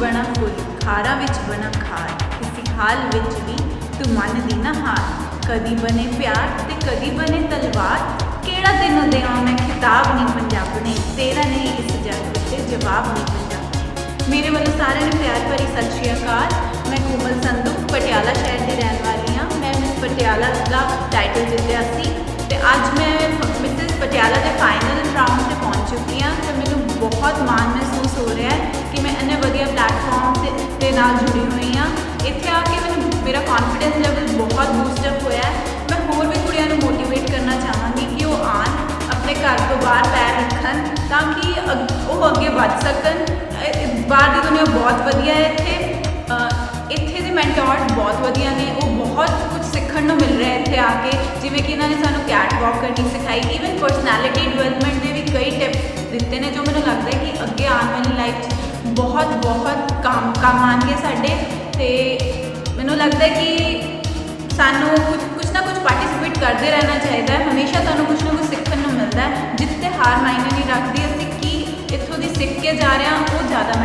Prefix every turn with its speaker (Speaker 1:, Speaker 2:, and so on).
Speaker 1: ਬਣਾ ਖਾਰ ਕਿਸੇ ਹਾਲ ਵਿੱਚ ਵੀ ਤੂੰ ਮੰਨਦੀ ਨਾ ਹਾਰ। ਕਦੀ ਬਨੇ ਪਿਆਰ ਤੇ ਕਦੀ ਬਨੇ ਤਲਵਾਰ, ਕਿਹੜਾ ਦਿਨ ਦੇਵਾਂ ਮੈਂ ਖਿਤਾਬ ਨਹੀਂ ਪੰਜਾਬ ਨੇ, ਤੇਰਾ ਨਹੀਂ ਇਸ ਜੱਗ ਉੱਤੇ ਜਵਾਬ ਨਹੀਂ ਪੰਜਾਬ ਮੇਰੇ ਵੱਲੋਂ ਸਾਰਿਆਂ ਨੂੰ ਪਿਆਰ ਭਰੀ ਸਤਿ ਸ਼੍ਰੀ ਅਕਾਲ। ਮੈਂ ਕੋਮਲ ਸੰਧੂ, ਪਟਿਆਲਾ ਸ਼ਹਿਰ ਦੀ ਰਹਿਣ ਵਾਲੀ ਹਾਂ। ਮੈਂ ਮਿਸ ਪਟਿਆਲਾ ਦਾ ਟਾਈਟਲ ਜਿੱਤਿਆ ਸੀ ਤੇ ਅੱਜ ਮੈਂ ਮਿਸ ਪਟਿਆਲਾ ਦੇ ਫਾਈਨਲ ਨਾਲ ਜੁੜੀ ਹੋਈ ਹਾਂ। ਇੱਥੇ ਆ ਕੇ ਮੈਨੂੰ ਮੇਰਾ ਕੌਨਫੀਡੈਂਸ ਲੈਵਲ ਬਹੁਤ ਬੂਸਟ ਅਪ ਹੋਇਆ ਮੈਂ ਹੋਰ ਵੀ ਕੁੜੀਆਂ ਨੂੰ ਮੋਟੀਵੇਟ ਕਰਨਾ ਚਾਹਾਂਗੀ ਕਿ ਉਹ ਆਣ ਆਪਣੇ ਘਰ ਤੋਂ ਬਾਹਰ ਪੈਰ ਰੱਖਣ, ਤਾਂ ਕਿ ਅਗ- ਉਹ ਅੱਗੇ ਵੱਧ ਸਕਣ। ਬਾਹਰ ਦੀ ਦੁਨੀਆ ਬਹੁਤ ਵਧੀਆ ਹੈ ਇੱਥੇ। ਇੱਥੇ ਦੇ ਮੈਂਟੋਰਸ ਬਹੁਤ ਵਧੀਆ ਨੇ। ਉਹ ਬਹੁਤ ਕੁਝ ਸਿੱਖਣ ਨੂੰ ਮਿਲ ਰਿਹਾ ਇੱਥੇ ਆ ਕੇ। ਜਿਵੇਂ ਕਿ ਇਹਨਾਂ ਨੇ ਸਾਨੂੰ ਕੈਟ ਵਾਕ ਕਰਨੀ ਸਿਖਾਈ। ਈਵਨ ਪਰਸਨੈਲਿਟੀ ਡਿਵੈਲਪਮੈਂਟ ਦੇ ਵੀ ਕਈ ਟਿਪਸ ਦਿੱਤੇ ਨੇ ਜੋ ਮੈਨੂੰ ਲੱਗਦਾ ਹੈ ਕਿ ਅੱਗੇ ਆਉਣ ਵਾਲੀ ਲਾਈਫ 'ਚ ਬਹੁਤ ਬਹੁਤ ਕੰਮ ਕੰਮ ਆਉਣਗੇ ਸਾਡੇ। ਤੇ ਮੈਨੂੰ ਲੱਗਦਾ ਕਿ ਸਾਨੂੰ ਕੁਝ ਕੁਝ ਨਾ ਕੁਝ ਪਾਰਟਿਸਿਪੇਟ ਕਰਦੇ ਰਹਿਣਾ ਚਾਹੀਦਾ ਹੈ। ਹਮੇਸ਼ਾ ਤੁਹਾਨੂੰ ਕੁਝ ਨਾ ਕੁਝ ਸਿੱਖਣ ਨੂੰ ਮਿਲਦਾ ਹੈ। ਜਿੱਥੇ ਹਾਰ ਮਾਇਨੇ ਨਹੀਂ ਰੱਖਦੀ, ਅਸੀਂ ਕੀ ਇੱਥੋਂ ਦੀ ਸਿੱਖ ਕੇ ਜਾ ਰਹੇ ਹਾਂ, ਉਹ ਜ਼ਿਆਦਾ ਮੈਟਰ